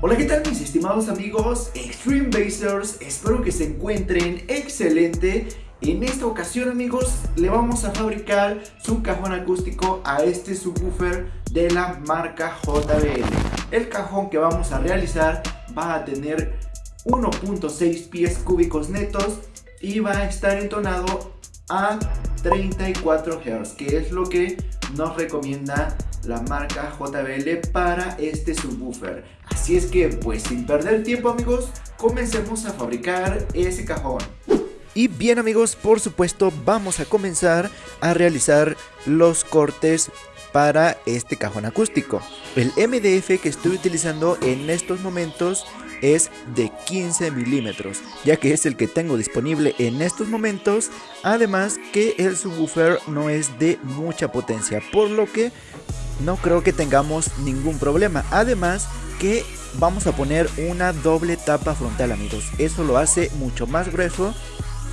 Hola, ¿qué tal mis estimados amigos Extreme Basers? Espero que se encuentren excelente. En esta ocasión, amigos, le vamos a fabricar su cajón acústico a este subwoofer de la marca JBL. El cajón que vamos a realizar va a tener 1.6 pies cúbicos netos y va a estar entonado a 34 Hz, que es lo que nos recomienda la marca JBL para este subwoofer. Así es que pues sin perder tiempo amigos, comencemos a fabricar ese cajón. Y bien amigos, por supuesto vamos a comenzar a realizar los cortes para este cajón acústico. El MDF que estoy utilizando en estos momentos es de 15 milímetros, ya que es el que tengo disponible en estos momentos, además que el subwoofer no es de mucha potencia, por lo que no creo que tengamos ningún problema. Además que vamos a poner una doble tapa frontal amigos. Eso lo hace mucho más grueso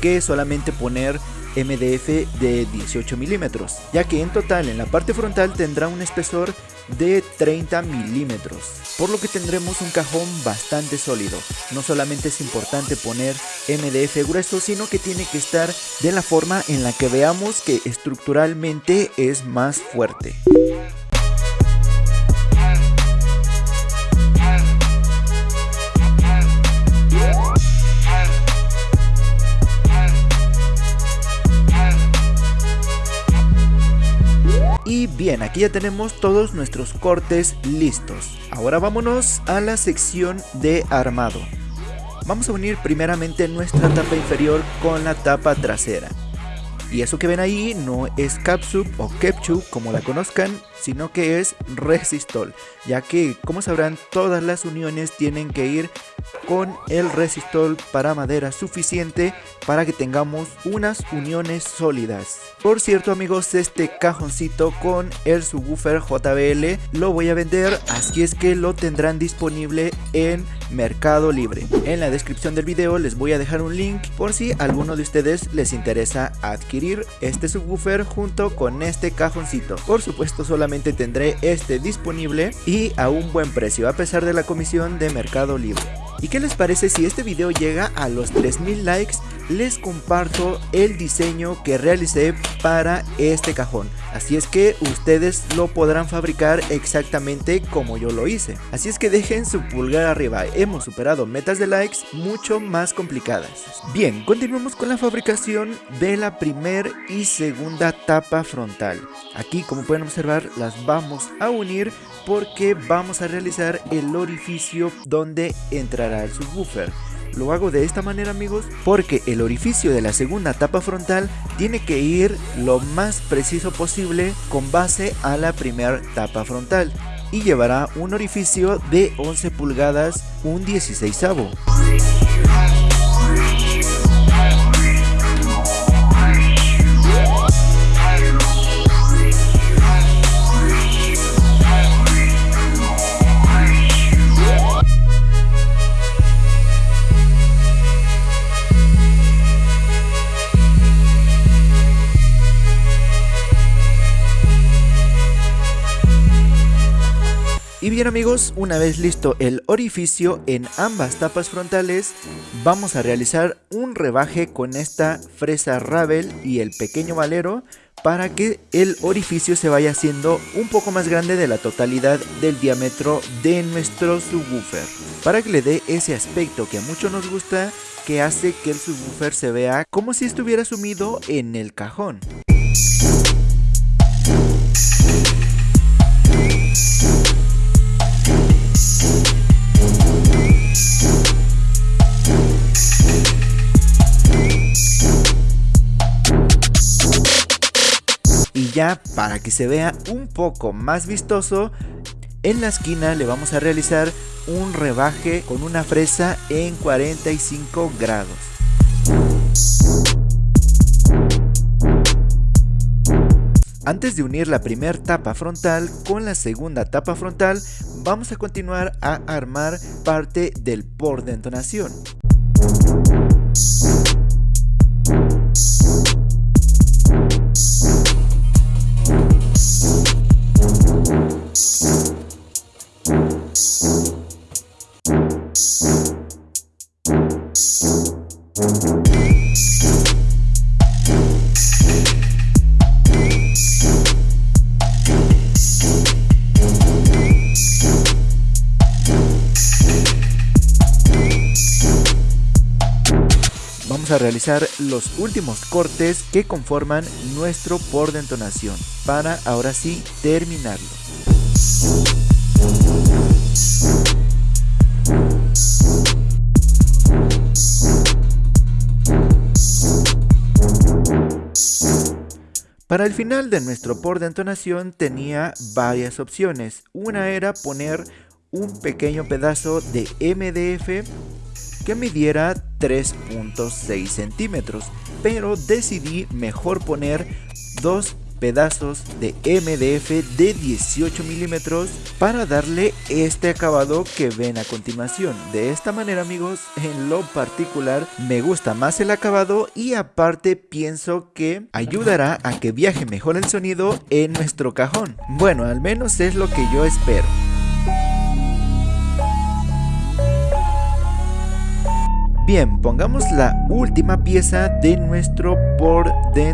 que solamente poner MDF de 18 milímetros. Ya que en total en la parte frontal tendrá un espesor de 30 milímetros. Por lo que tendremos un cajón bastante sólido. No solamente es importante poner MDF grueso, sino que tiene que estar de la forma en la que veamos que estructuralmente es más fuerte. Bien, aquí ya tenemos todos nuestros cortes listos. Ahora vámonos a la sección de armado. Vamos a unir primeramente nuestra tapa inferior con la tapa trasera. Y eso que ven ahí no es Capsup o Kepchup como la conozcan, sino que es Resistol, ya que como sabrán todas las uniones tienen que ir con el resistol para madera suficiente para que tengamos unas uniones sólidas. Por cierto amigos, este cajoncito con el subwoofer JBL lo voy a vender, así es que lo tendrán disponible en Mercado Libre. En la descripción del video les voy a dejar un link por si alguno de ustedes les interesa adquirir este subwoofer junto con este cajoncito. Por supuesto solamente tendré este disponible y a un buen precio a pesar de la comisión de Mercado Libre. ¿Y qué les parece si este video llega a los 3000 likes? Les comparto el diseño que realicé para este cajón. Así es que ustedes lo podrán fabricar exactamente como yo lo hice. Así es que dejen su pulgar arriba. Hemos superado metas de likes mucho más complicadas. Bien, continuamos con la fabricación de la primer y segunda tapa frontal. Aquí como pueden observar las vamos a unir porque vamos a realizar el orificio donde entrará el subwoofer. Lo hago de esta manera amigos porque el orificio de la segunda tapa frontal tiene que ir lo más preciso posible con base a la primera tapa frontal y llevará un orificio de 11 pulgadas un 16 bien amigos, una vez listo el orificio en ambas tapas frontales, vamos a realizar un rebaje con esta fresa Ravel y el pequeño valero para que el orificio se vaya haciendo un poco más grande de la totalidad del diámetro de nuestro subwoofer. Para que le dé ese aspecto que a muchos nos gusta, que hace que el subwoofer se vea como si estuviera sumido en el cajón. Ya para que se vea un poco más vistoso, en la esquina le vamos a realizar un rebaje con una fresa en 45 grados. Antes de unir la primera tapa frontal con la segunda tapa frontal, vamos a continuar a armar parte del por de entonación. Realizar los últimos cortes que conforman nuestro por de entonación para ahora sí terminarlo. Para el final de nuestro por de entonación tenía varias opciones. Una era poner un pequeño pedazo de MDF que midiera 3.6 centímetros, pero decidí mejor poner dos pedazos de MDF de 18 milímetros para darle este acabado que ven a continuación. De esta manera amigos, en lo particular me gusta más el acabado y aparte pienso que ayudará a que viaje mejor el sonido en nuestro cajón. Bueno, al menos es lo que yo espero. Bien, pongamos la última pieza de nuestro por de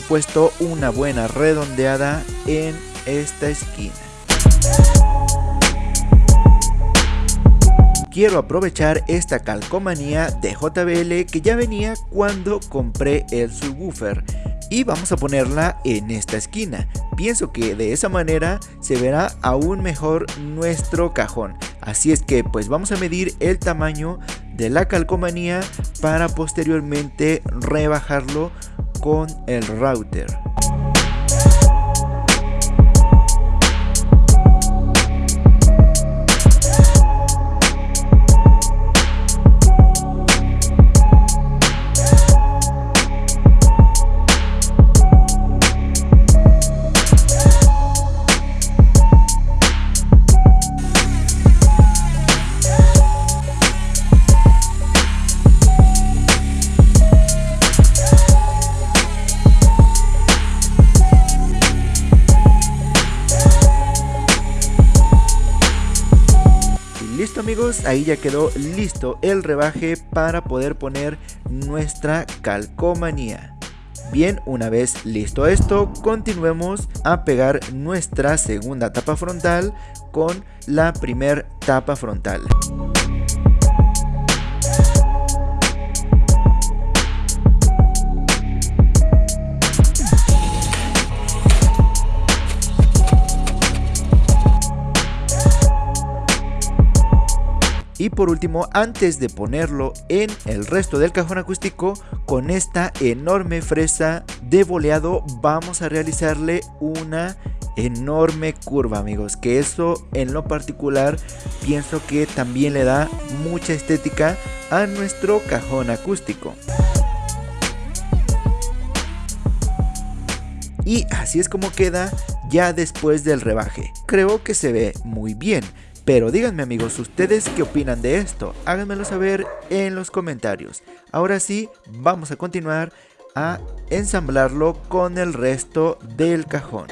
supuesto una buena redondeada en esta esquina. Quiero aprovechar esta calcomanía de JBL que ya venía cuando compré el subwoofer y vamos a ponerla en esta esquina. Pienso que de esa manera se verá aún mejor nuestro cajón. Así es que pues vamos a medir el tamaño de la calcomanía para posteriormente rebajarlo con el router. Amigos, ahí ya quedó listo el rebaje para poder poner nuestra calcomanía. Bien, una vez listo esto, continuemos a pegar nuestra segunda tapa frontal con la primer tapa frontal. Y por último, antes de ponerlo en el resto del cajón acústico, con esta enorme fresa de boleado vamos a realizarle una enorme curva amigos que eso en lo particular pienso que también le da mucha estética a nuestro cajón acústico. Y así es como queda ya después del rebaje. Creo que se ve muy bien pero díganme amigos, ¿ustedes qué opinan de esto? Háganmelo saber en los comentarios. Ahora sí, vamos a continuar a ensamblarlo con el resto del cajón.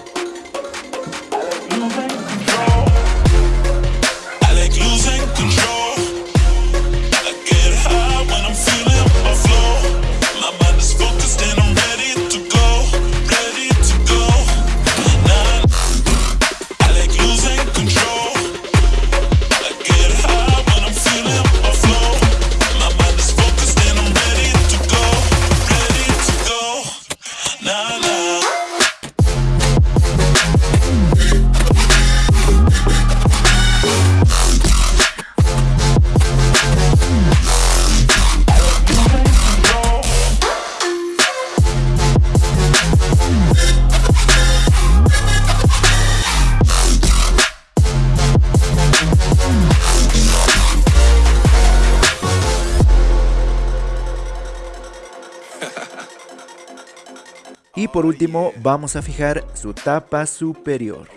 Por último vamos a fijar su tapa superior.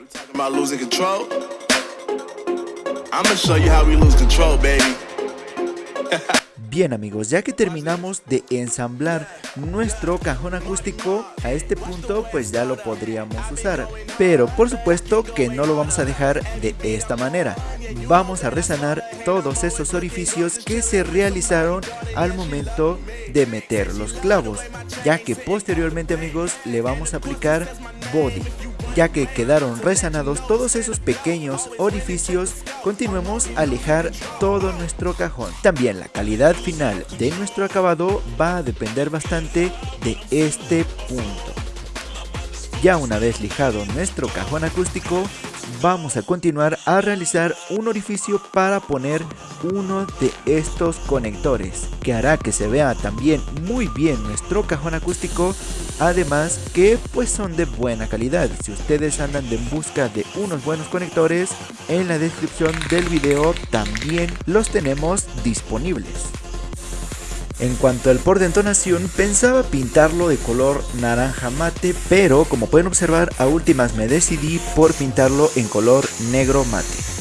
Bien amigos, ya que terminamos de ensamblar nuestro cajón acústico, a este punto pues ya lo podríamos usar. Pero por supuesto que no lo vamos a dejar de esta manera. Vamos a resanar todos esos orificios que se realizaron al momento de meter los clavos, ya que posteriormente amigos le vamos a aplicar body ya que quedaron resanados todos esos pequeños orificios, continuemos a lijar todo nuestro cajón. También la calidad final de nuestro acabado va a depender bastante de este punto. Ya una vez lijado nuestro cajón acústico, vamos a continuar a realizar un orificio para poner uno de estos conectores que hará que se vea también muy bien nuestro cajón acústico además que pues son de buena calidad. Si ustedes andan en busca de unos buenos conectores en la descripción del video también los tenemos disponibles en cuanto al por de entonación, pensaba pintarlo de color naranja mate, pero como pueden observar a últimas me decidí por pintarlo en color negro mate.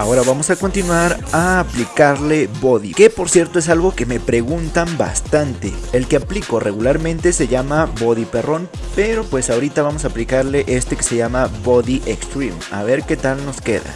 Ahora vamos a continuar a aplicarle body, que por cierto es algo que me preguntan bastante. El que aplico regularmente se llama body perrón, pero pues ahorita vamos a aplicarle este que se llama body extreme. A ver qué tal nos queda.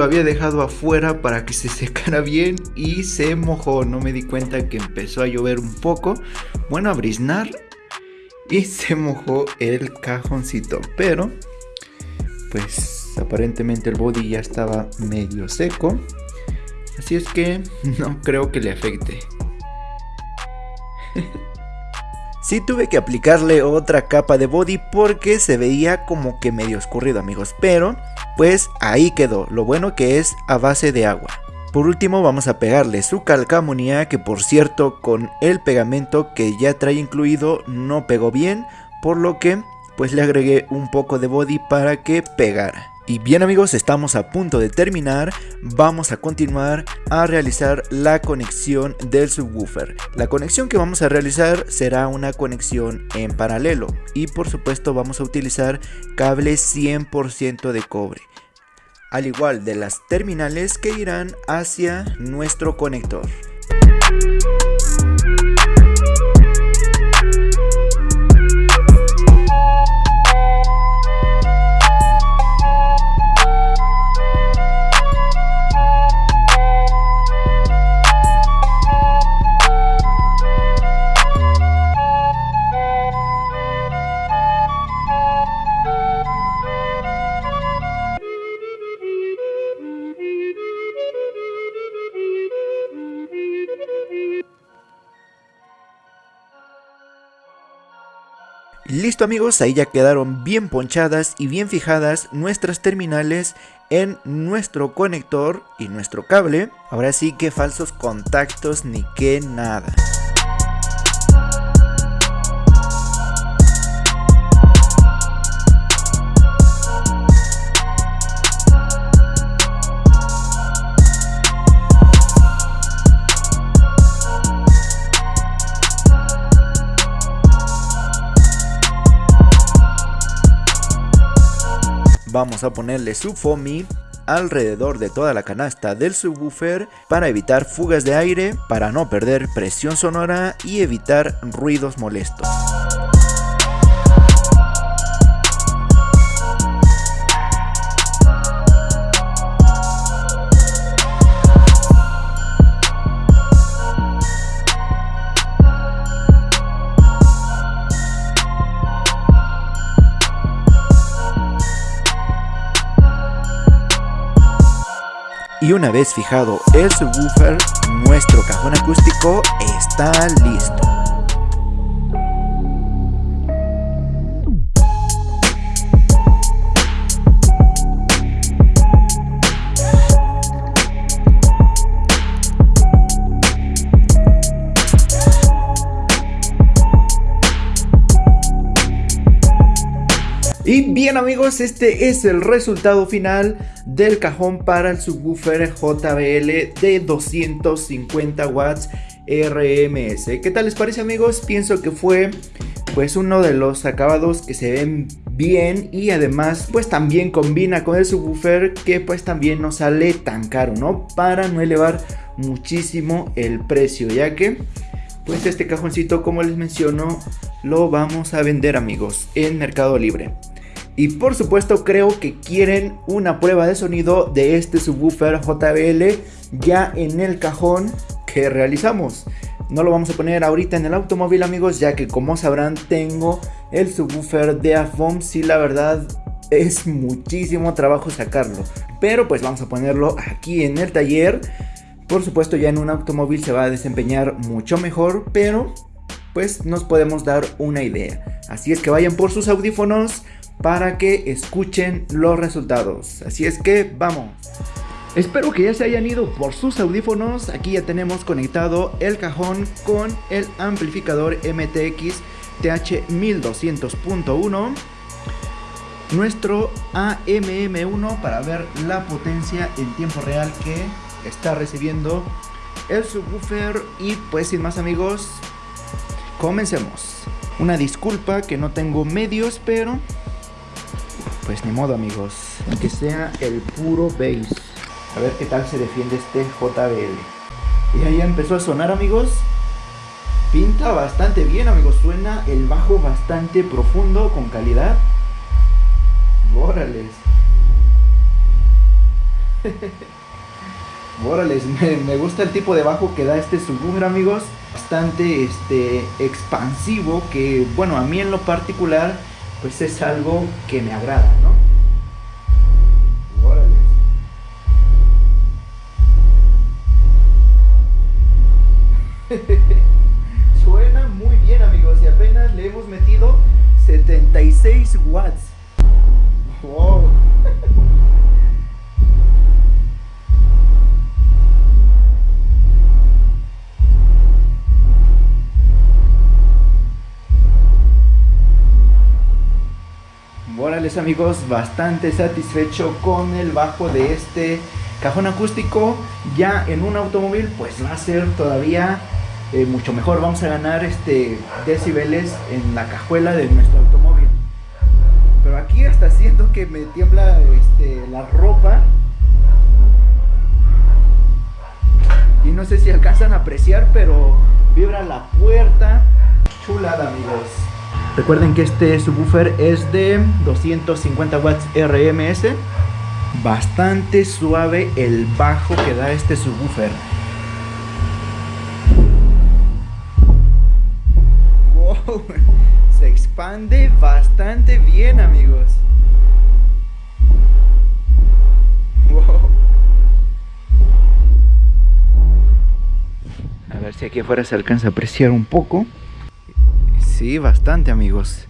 Lo había dejado afuera para que se secara bien y se mojó. No me di cuenta que empezó a llover un poco. Bueno, a briznar y se mojó el cajoncito. Pero, pues aparentemente el body ya estaba medio seco. Así es que no creo que le afecte. Sí tuve que aplicarle otra capa de body porque se veía como que medio escurrido amigos, pero pues ahí quedó, lo bueno que es a base de agua. Por último vamos a pegarle su calcamonía que por cierto con el pegamento que ya trae incluido no pegó bien, por lo que pues le agregué un poco de body para que pegara. Y bien amigos, estamos a punto de terminar, vamos a continuar a realizar la conexión del subwoofer. La conexión que vamos a realizar será una conexión en paralelo y por supuesto vamos a utilizar cable 100% de cobre. Al igual de las terminales que irán hacia nuestro conector. Listo amigos, ahí ya quedaron bien ponchadas y bien fijadas nuestras terminales en nuestro conector y nuestro cable. Ahora sí que falsos contactos ni que nada. Vamos a ponerle su foamy alrededor de toda la canasta del subwoofer para evitar fugas de aire, para no perder presión sonora y evitar ruidos molestos. Y una vez fijado el subwoofer, nuestro cajón acústico está listo. Y bien amigos, este es el resultado final del cajón para el subwoofer JBL de 250 watts RMS. ¿Qué tal les parece amigos? Pienso que fue pues uno de los acabados que se ven bien y además pues también combina con el subwoofer que pues también no sale tan caro, ¿no? Para no elevar muchísimo el precio, ya que pues este cajoncito como les menciono lo vamos a vender amigos en Mercado Libre. Y por supuesto creo que quieren una prueba de sonido de este subwoofer JBL ya en el cajón que realizamos. No lo vamos a poner ahorita en el automóvil amigos ya que como sabrán tengo el subwoofer de AFOM si la verdad es muchísimo trabajo sacarlo. Pero pues vamos a ponerlo aquí en el taller. Por supuesto ya en un automóvil se va a desempeñar mucho mejor pero pues nos podemos dar una idea. Así es que vayan por sus audífonos para que escuchen los resultados. Así es que vamos. Espero que ya se hayan ido por sus audífonos. Aquí ya tenemos conectado el cajón con el amplificador MTX TH1200.1. Nuestro AMM1 para ver la potencia en tiempo real que está recibiendo el subwoofer. Y pues sin más amigos, comencemos. Una disculpa que no tengo medios, pero pues ni modo amigos, que sea el puro bass. A ver qué tal se defiende este JBL. Y ahí empezó a sonar amigos. Pinta bastante bien amigos, suena el bajo bastante profundo, con calidad. Órales. Órales, me, me, gusta el tipo de bajo que da este subwoofer amigos. Bastante este, expansivo que, bueno, a mí en lo particular pues es algo que me agrada, 76 watts. Wow. Órales amigos, bastante satisfecho con el bajo de este cajón acústico. Ya en un automóvil pues va a ser todavía eh, mucho mejor. Vamos a ganar este decibeles en la cajuela de nuestro automóvil. Que me tiembla este, la ropa. Y no sé si alcanzan a apreciar, pero vibra la puerta. Chulada amigos. Recuerden que este subwoofer es de 250 watts RMS. Bastante suave el bajo que da este subwoofer. Wow, se expande bastante bien amigos. Si aquí afuera se alcanza a apreciar un poco. Sí, bastante amigos.